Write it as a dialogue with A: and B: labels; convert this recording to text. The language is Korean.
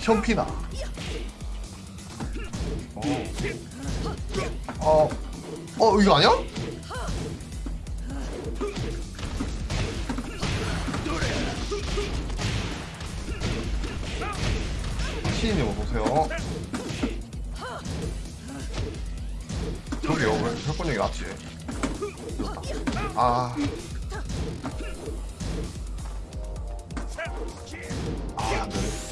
A: 현피나. 어. 어. 어 이거 아니야? 시인님 어서오세요. 저기요, 왜 혈권력이 낫지? 아. 아, 안 되네.